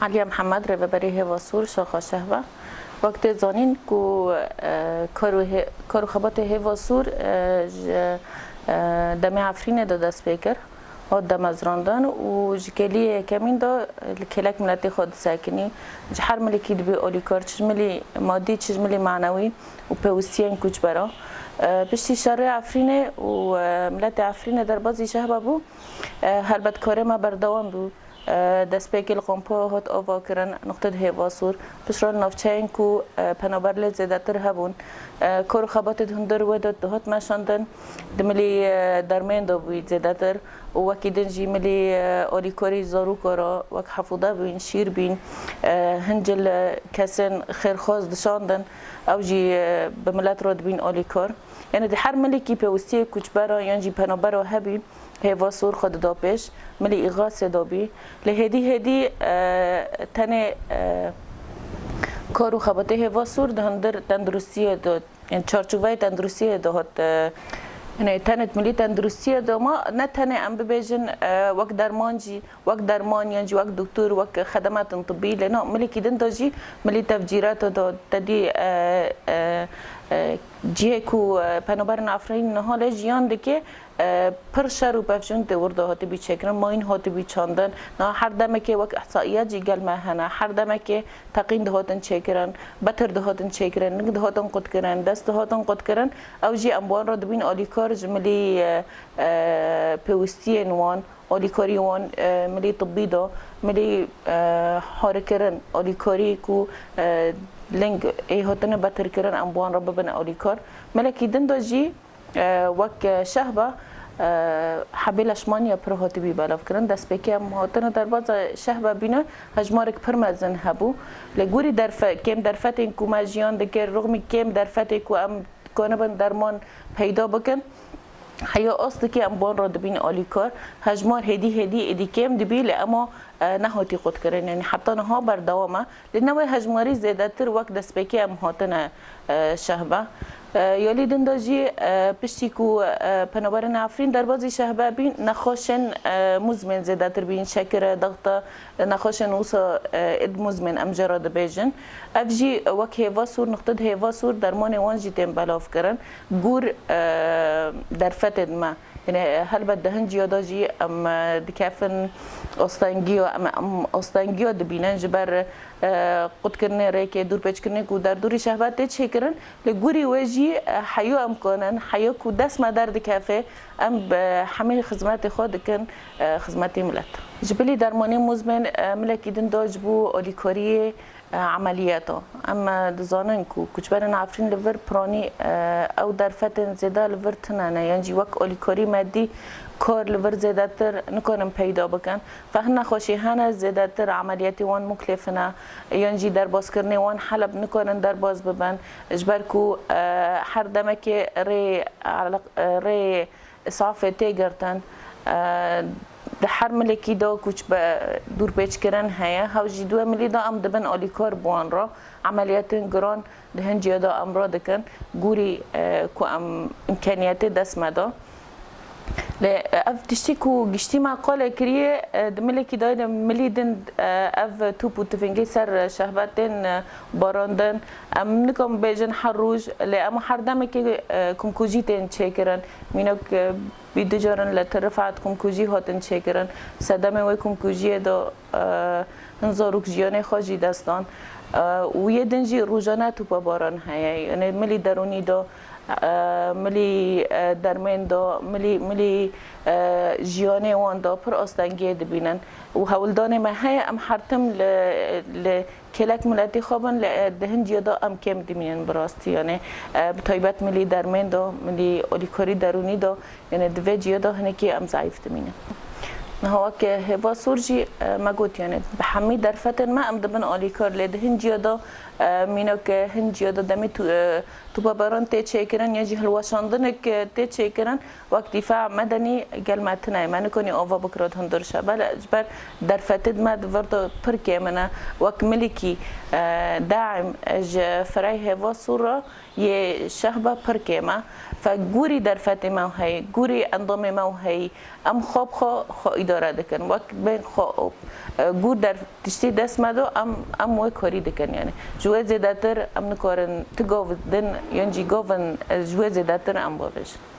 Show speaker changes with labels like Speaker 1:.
Speaker 1: Alija Muhammed reveberi Heva Sur Şaha Şehve. Vakti zanin ku karu xebatê Heva Sur ji demê Efrînê de dest pêkir. Hat demezrandan û ji keliyê yekemîn de li kêlek miletê xwe disekinî. Ji her milekî dibe olîkar çizmilî madî çizmilî menewî û pewistiyên kûçbera. بشتی شهر عفرینه و ملت عفرینه در بازی شهبه بو هلبت کاره ما بردوام بو دست پیکل قمپا هات آوا کرن نقطه هوا سور پشرال نافچین کو پنابر لید زیده تر هبون کار خبات هندر و داد هات مشاندن دملی درمین دا بوید زیده تر و وکی دنجی ملی آلی کاری زارو کارا وک حفوده بوین شیر بین هنجل کسن خیرخواز دشاندن او جی به ملت راد بین آلی کار یعنی هر ملی که پیوستی کچبرا یا جی پنابرا هبی هوا سور خود دا پیش ملی ایغا صدا بی لهدی هدی تن کارو خباته هوا سور دهندر تندرستی داد یعنی چارچوبه تندرستی داد یعنی تنت ملی تندرستی داد ما نه تنه ام ببیجن وقت درمانجی وقت درمان یعنی وقت دکتر وقت خدمات طبی لنا ملی کدن داجی ملی تفجیرات داد تدی جیکو پنوبرن افرین نهال جیان دکه پر شر و پفشون ده ورده هاتی بی چکرن ما این هاتی بی چاندن نه هر دمه که وک احصائیه جیگل مهنه هر دمه که تقین ده هاتن چکرن بتر ده هاتن چکرن نگ ده هاتن قد کرن دست ده هاتن قد کرن او جی اموان را دبین آلیکار جملی پیوستی نوان اودیکوری وان ملی طبی دا ملی حاره کرن اودیکوری کو لنگ ای هاتن بتر کرن امبوان رب بنا اودیکار ملکی دن دا جی وک شهبه حبیل اشمانی پر هاتی بی بلاف کرن دست بکی هم هاتن در باز شهبه بینا هجمارک پر مزن هبو لگوری درف... کم درفت این کما جیان دکر رغمی کم درفت کو ام کنه بن درمان پیدا بکن حیا اصل که ام بان را دبین آلیکار هجمار هدی هدی ادی کم دبی لأما نهاتی خود کرن یعنی حتی نها بر دوامه لنوی هجماری زیده تر وقت دست بکی ام هاتن شهبه یالی دنداجی پشتی کو پنابرن افرین در بازی شهبه بین نخوشن مزمن زده تر بین شکر ضغط نخوشن وصا اد مزمن ام جراد بیجن اف جی وک هیوا سور نقطد هیوا سور درمان وان جی تیم بلاف کرن گور در فتد ما يعني هل بدها هنجيو دوجي ام دكافن اوستانجيو ام ام اوستانجيو دبینن جبر قد کرنه ریکه دور پیچ کرنه کو در دوری شهبت چه کرن لگوری وجی حیو ام کنن حیو کو دست مدر دکافه ام همه خدمات خود کن خدمت ملت جبلی درمانی مزمن ملکی دن داج بو اولیکوریه عملياته اما دزاننكو كوچبرن عفرين لفر براني او در فتن زيدا لفر تنانا يعني وك اوليكوري مادي کار لور زیادتر نکنم پیدا بکن و هنه خوشی هنه زیادتر عملیاتی وان مکلفنه یعنی در باز کرنه وان حلب نکنن در باز ببن اجبر کو هر دمه که ری, ری صافه تیگرتن د هر ملکی دا کوچ به دور پیچ کردن هیا هاوجی دو ملی دا ام دبن آلیکار بوان را عملیات گران دهن جیادا ام را دکن گوری که ام امکانیت دست مدا اف تشتكو قشتيما قولا كريه دملكي دايدا ملي دند اف توبو تفنجي سر شهباتين باراندن ام نكم بيجن حروج لأم حردامك كم كوجيتين تشيكرن مينك بیدو جارن لطرفات کم کوچی هاتن چکرن سدام وی کم کوچی دا نزارک جیان خواجی دستان و یه دنجی روزانه تو باران هیه یعنی ملی درونی دا ملی در من دا ملی ملی جیانه وان دا پر آستنگی دبینن و هولدان ما های ام حرتم ل ل کلک ملتی خوابن ل دهن جیدا ام کم دمینن براستی یعنی بطایبت ملی در من دا ملی اولیکاری درونی دا یعنی دو جیدا هنه که ام ضعیف دمینن ما هو که هوا سورجی اه، مگوت یعنی به همی در فتن ما ام دبن آلی کار لید هنجیا دا اه، مینو که هنجیا دا دمی اه، تو بابران تی چه کرن یا جهل هلواشاندن که تی چه کرن وقت دفاع مدنی گل متنه من کنی آوا بکرات هندر شد بله اجبر در فتد ما دورد پرکی که وقت ملکی داعم اج فرای هوا سورا یه شهبا پرکی ما فگوری در فتن ما هی گوری اندام ما هی ام خواب خو داره دکن وقت بین خواب گود در تشتی دست مدو ام ام موی کاری دکن یعنی جوه زیدتر ام نکارن تگاو دن یعنی جی گاون جوه زیدتر ام باوش